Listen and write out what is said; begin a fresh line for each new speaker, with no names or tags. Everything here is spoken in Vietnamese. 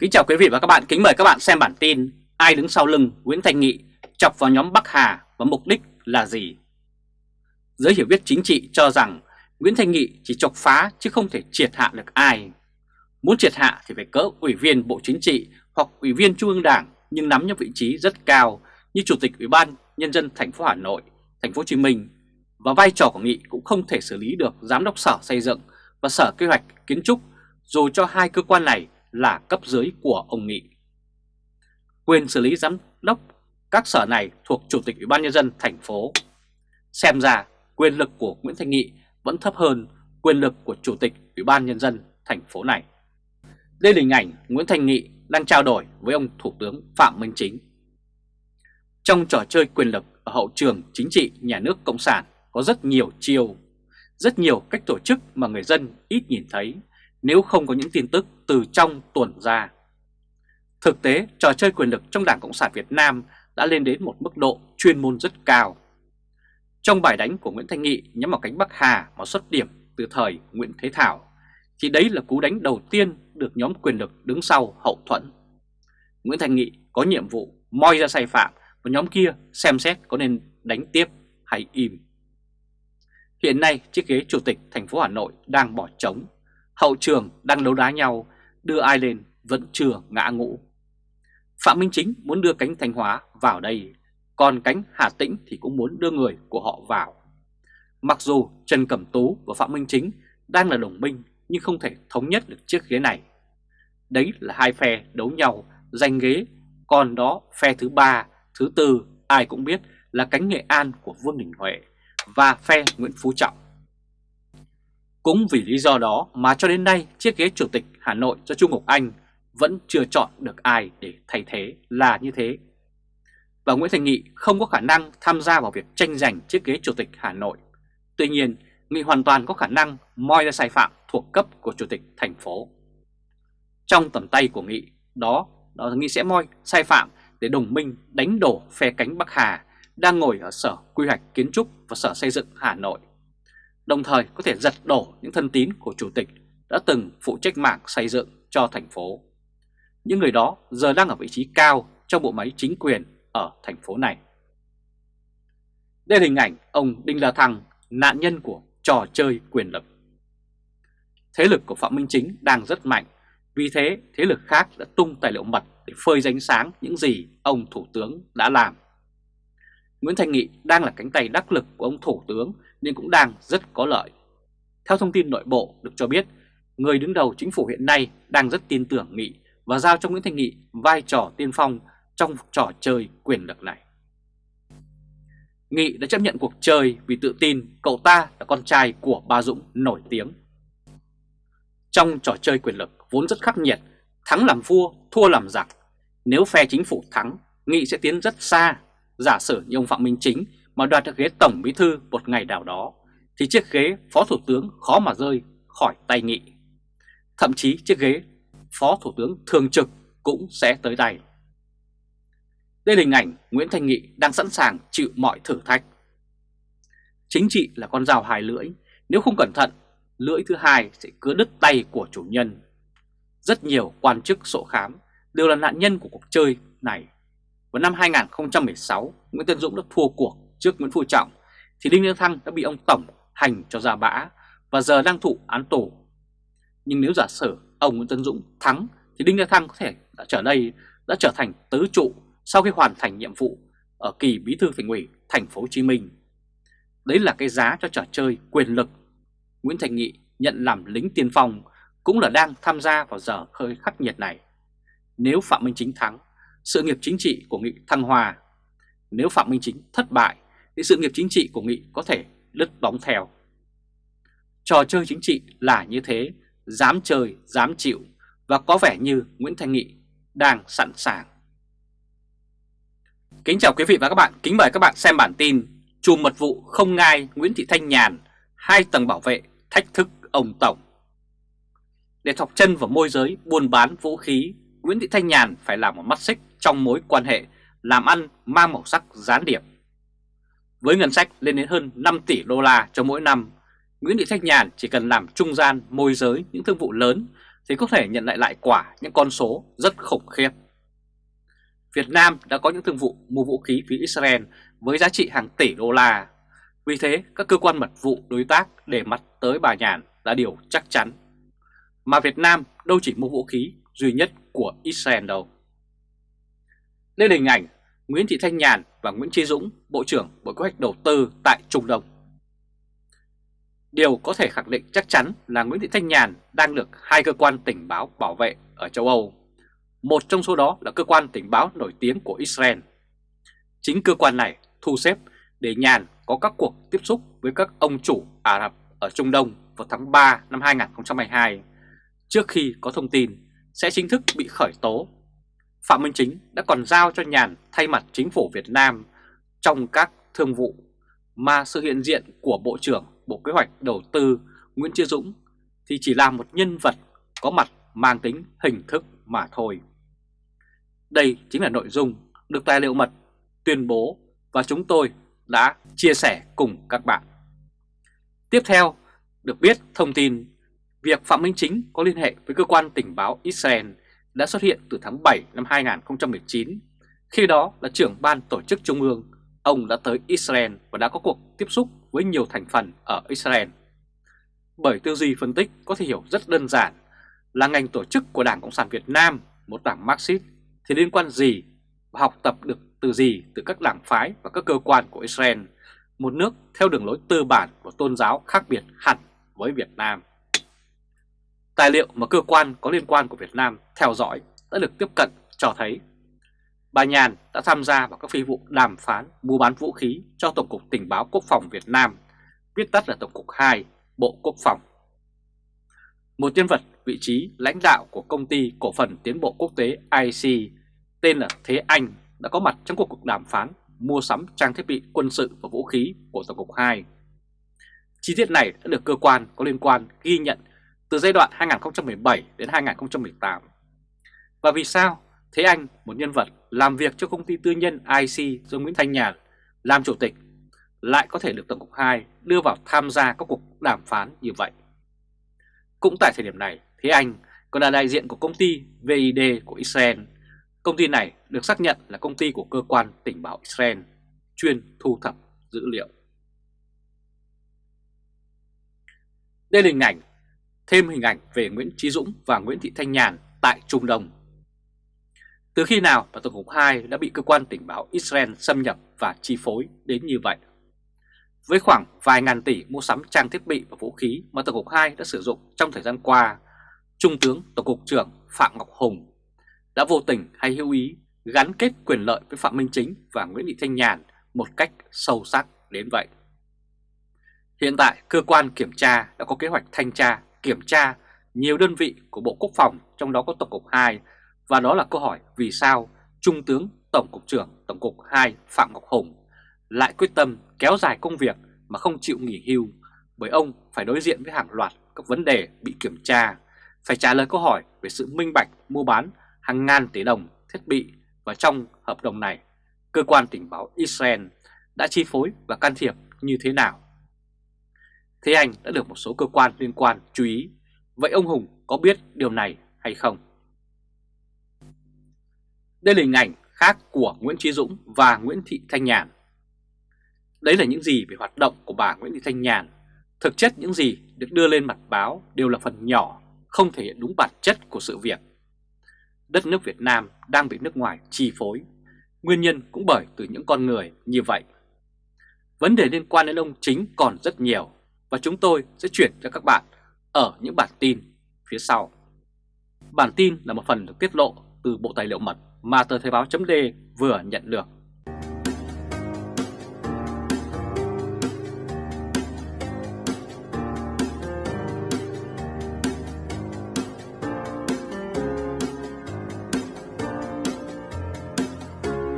Kính chào quý vị và các bạn, kính mời các bạn xem bản tin Ai đứng sau lưng Nguyễn Thành Nghị chọc vào nhóm Bắc Hà và mục đích là gì? Giới hiểu biết chính trị cho rằng Nguyễn Thành Nghị chỉ chọc phá chứ không thể triệt hạ được ai. Muốn triệt hạ thì phải cỡ ủy viên Bộ Chính trị hoặc ủy viên Trung ương Đảng nhưng nắm những vị trí rất cao như Chủ tịch Ủy ban Nhân dân thành phố Hà Nội, thành phố Hồ Chí Minh và vai trò của Nghị cũng không thể xử lý được Giám đốc Sở Xây dựng và Sở Kế hoạch Kiến trúc dù cho hai cơ quan này là cấp dưới của ông Nghị. Quyền xử lý giám đốc các sở này thuộc Chủ tịch Ủy ban Nhân dân thành phố. Xem ra quyền lực của Nguyễn Thanh Nghị vẫn thấp hơn quyền lực của Chủ tịch Ủy ban Nhân dân thành phố này. Đây là hình ảnh Nguyễn Thanh Nghị đang trao đổi với ông Thủ tướng Phạm Minh Chính. Trong trò chơi quyền lực ở hậu trường chính trị nhà nước Cộng sản có rất nhiều chiêu, rất nhiều cách tổ chức mà người dân ít nhìn thấy nếu không có những tin tức từ trong tuần ra. Thực tế, trò chơi quyền lực trong Đảng Cộng sản Việt Nam đã lên đến một mức độ chuyên môn rất cao. Trong bài đánh của Nguyễn Thanh Nghị nhắm vào cánh Bắc Hà mà xuất điểm từ thời Nguyễn Thế Thảo, thì đấy là cú đánh đầu tiên được nhóm quyền lực đứng sau hậu thuẫn. Nguyễn Thanh Nghị có nhiệm vụ moi ra sai phạm và nhóm kia xem xét có nên đánh tiếp hay im. Hiện nay chiếc ghế chủ tịch thành phố Hà Nội đang bỏ trống hậu trường đang đấu đá nhau, đưa ai lên vẫn chưa ngã ngũ. Phạm Minh Chính muốn đưa cánh Thanh Hóa vào đây, còn cánh Hà Tĩnh thì cũng muốn đưa người của họ vào. Mặc dù Trần Cẩm Tú và Phạm Minh Chính đang là đồng minh nhưng không thể thống nhất được chiếc ghế này. Đấy là hai phe đấu nhau giành ghế, còn đó phe thứ ba, thứ tư ai cũng biết là cánh Nghệ An của Vương Đình Huệ và phe Nguyễn Phú Trọng. Cũng vì lý do đó mà cho đến nay chiếc ghế chủ tịch Hà Nội do Trung Ngọc Anh vẫn chưa chọn được ai để thay thế là như thế. Và Nguyễn Thành Nghị không có khả năng tham gia vào việc tranh giành chiếc ghế chủ tịch Hà Nội. Tuy nhiên, Nghị hoàn toàn có khả năng moi ra sai phạm thuộc cấp của chủ tịch thành phố. Trong tầm tay của Nghị, đó, đó là Nghị sẽ moi sai phạm để đồng minh đánh đổ phe cánh Bắc Hà đang ngồi ở Sở Quy hoạch Kiến trúc và Sở Xây dựng Hà Nội đồng thời có thể giật đổ những thân tín của chủ tịch đã từng phụ trách mạng xây dựng cho thành phố. Những người đó giờ đang ở vị trí cao trong bộ máy chính quyền ở thành phố này. Đây là hình ảnh ông Đinh La Thăng, nạn nhân của trò chơi quyền lực. Thế lực của Phạm Minh Chính đang rất mạnh, vì thế thế lực khác đã tung tài liệu mật để phơi danh sáng những gì ông Thủ tướng đã làm. Nguyễn Thành Nghị đang là cánh tay đắc lực của ông Thủ tướng nhưng cũng đang rất có lợi. Theo thông tin nội bộ được cho biết, người đứng đầu chính phủ hiện nay đang rất tin tưởng Nghị và giao cho Nguyễn Thanh Nghị vai trò tiên phong trong trò chơi quyền lực này. Nghị đã chấp nhận cuộc chơi vì tự tin cậu ta là con trai của Ba Dũng nổi tiếng. Trong trò chơi quyền lực vốn rất khắc nghiệt, thắng làm vua, thua làm giặc. Nếu phe chính phủ thắng, Nghị sẽ tiến rất xa. Giả sử như ông Phạm Minh Chính mà đoạt được ghế Tổng Bí Thư một ngày nào đó, thì chiếc ghế Phó Thủ tướng khó mà rơi khỏi tay Nghị. Thậm chí chiếc ghế Phó Thủ tướng Thường trực cũng sẽ tới tay. Đây là hình ảnh Nguyễn Thành Nghị đang sẵn sàng chịu mọi thử thách. Chính trị là con dao hai lưỡi, nếu không cẩn thận, lưỡi thứ hai sẽ cứa đứt tay của chủ nhân. Rất nhiều quan chức sổ khám đều là nạn nhân của cuộc chơi này. Vào năm 2016, Nguyễn Tân Dũng đã thua cuộc trước Nguyễn Phú Trọng thì Đinh La Thăng đã bị ông Tổng hành cho ra bã và giờ đang thụ án tù. Nhưng nếu giả sử ông Nguyễn Tân Dũng thắng thì Đinh La Thăng có thể đã trở đây đã trở thành tứ trụ sau khi hoàn thành nhiệm vụ ở kỳ bí thư thành ủy thành phố Hồ Chí Minh. Đấy là cái giá cho trò chơi quyền lực. Nguyễn Thành Nghị nhận làm lính tiên phong cũng là đang tham gia vào giờ hơi khắc nghiệt này. Nếu Phạm Minh Chính thắng, sự nghiệp chính trị của Nghị thăng hòa. Nếu Phạm Minh Chính thất bại thì sự nghiệp chính trị của Nghị có thể lứt bóng theo. Trò chơi chính trị là như thế, dám chơi, dám chịu và có vẻ như Nguyễn Thanh Nghị đang sẵn sàng. Kính chào quý vị và các bạn, kính mời các bạn xem bản tin Chùm mật vụ không ngai Nguyễn Thị Thanh Nhàn, hai tầng bảo vệ thách thức ông Tổng. Để thọc chân vào môi giới buôn bán vũ khí, Nguyễn Thị Thanh Nhàn phải làm một mắt xích trong mối quan hệ làm ăn mang màu sắc gián điệp với ngân sách lên đến hơn 5 tỷ đô la cho mỗi năm, Nguyễn Thị Thanh Nhàn chỉ cần làm trung gian môi giới những thương vụ lớn thì có thể nhận lại lại quả những con số rất khủng khiếp. Việt Nam đã có những thương vụ mua vũ khí phía Israel với giá trị hàng tỷ đô la. Vì thế, các cơ quan mật vụ đối tác để mắt tới bà Nhàn là điều chắc chắn. Mà Việt Nam đâu chỉ mua vũ khí duy nhất của Israel đâu lên hình ảnh Nguyễn Thị Thanh Nhàn và Nguyễn Chí Dũng, Bộ trưởng Bộ Kế hoạch Đầu tư tại Trung Đông. Điều có thể khẳng định chắc chắn là Nguyễn Thị Thanh Nhàn đang được hai cơ quan tình báo bảo vệ ở châu Âu. Một trong số đó là cơ quan tình báo nổi tiếng của Israel. Chính cơ quan này thu xếp để Nhàn có các cuộc tiếp xúc với các ông chủ Ả Rập ở Trung Đông vào tháng 3 năm 2022 trước khi có thông tin sẽ chính thức bị khởi tố. Phạm Minh Chính đã còn giao cho Nhàn thay mặt chính phủ Việt Nam trong các thương vụ mà sự hiện diện của Bộ trưởng Bộ Kế hoạch Đầu tư Nguyễn Chí Dũng thì chỉ là một nhân vật có mặt mang tính hình thức mà thôi. Đây chính là nội dung được tài liệu mật tuyên bố và chúng tôi đã chia sẻ cùng các bạn. Tiếp theo, được biết thông tin việc Phạm Minh Chính có liên hệ với cơ quan tình báo Israel đã xuất hiện từ tháng 7 năm 2019. Khi đó là trưởng ban tổ chức trung ương, ông đã tới Israel và đã có cuộc tiếp xúc với nhiều thành phần ở Israel. Bởi tư duy phân tích có thể hiểu rất đơn giản là ngành tổ chức của Đảng Cộng sản Việt Nam, một đảng Marxist, thì liên quan gì và học tập được từ gì từ các đảng phái và các cơ quan của Israel, một nước theo đường lối tư bản của tôn giáo khác biệt hẳn với Việt Nam. Tài liệu mà cơ quan có liên quan của Việt Nam theo dõi đã được tiếp cận cho thấy bà Nhàn đã tham gia vào các phi vụ đàm phán mua bán vũ khí cho Tổng cục Tình báo Quốc phòng Việt Nam, viết tắt là Tổng cục 2, Bộ Quốc phòng. Một nhân vật vị trí lãnh đạo của công ty cổ phần tiến bộ quốc tế IC tên là Thế Anh đã có mặt trong cuộc đàm phán mua sắm trang thiết bị quân sự và vũ khí của Tổng cục 2. Chi tiết này đã được cơ quan có liên quan ghi nhận từ giai đoạn 2017 đến 2018. Và vì sao Thế Anh, một nhân vật làm việc cho công ty tư nhân IC do Nguyễn Thanh Nhàn làm chủ tịch, lại có thể được Tổng cục 2 đưa vào tham gia các cuộc đàm phán như vậy? Cũng tại thời điểm này, Thế Anh còn là đại diện của công ty VID của Israel. Công ty này được xác nhận là công ty của cơ quan tình báo Israel, chuyên thu thập dữ liệu. Đây là hình ảnh, thêm hình ảnh về Nguyễn Trí Dũng và Nguyễn Thị Thanh Nhàn tại Trung Đông. Từ khi nào mà Tổng cục 2 đã bị cơ quan tình báo Israel xâm nhập và chi phối đến như vậy? Với khoảng vài ngàn tỷ mua sắm trang thiết bị và vũ khí mà Tổng cục 2 đã sử dụng trong thời gian qua, Trung tướng Tổng cục trưởng Phạm Ngọc Hùng đã vô tình hay hữu ý gắn kết quyền lợi với Phạm Minh Chính và Nguyễn Thị Thanh Nhàn một cách sâu sắc đến vậy. Hiện tại, cơ quan kiểm tra đã có kế hoạch thanh tra, kiểm tra nhiều đơn vị của Bộ Quốc phòng, trong đó có Tổng cục 2, và đó là câu hỏi vì sao Trung tướng Tổng cục trưởng Tổng cục 2 Phạm Ngọc Hùng lại quyết tâm kéo dài công việc mà không chịu nghỉ hưu bởi ông phải đối diện với hàng loạt các vấn đề bị kiểm tra, phải trả lời câu hỏi về sự minh bạch mua bán hàng ngàn tỷ đồng thiết bị và trong hợp đồng này, cơ quan tình báo Israel đã chi phối và can thiệp như thế nào. Thế anh đã được một số cơ quan liên quan chú ý, vậy ông Hùng có biết điều này hay không? Đây là hình ảnh khác của Nguyễn Trí Dũng và Nguyễn Thị Thanh Nhàn. Đấy là những gì về hoạt động của bà Nguyễn Thị Thanh Nhàn. Thực chất những gì được đưa lên mặt báo đều là phần nhỏ, không thể hiện đúng bản chất của sự việc. Đất nước Việt Nam đang bị nước ngoài chi phối, nguyên nhân cũng bởi từ những con người như vậy. Vấn đề liên quan đến ông Chính còn rất nhiều và chúng tôi sẽ chuyển cho các bạn ở những bản tin phía sau. Bản tin là một phần được tiết lộ từ Bộ Tài liệu Mật mà tờ Thời báo chấm vừa nhận được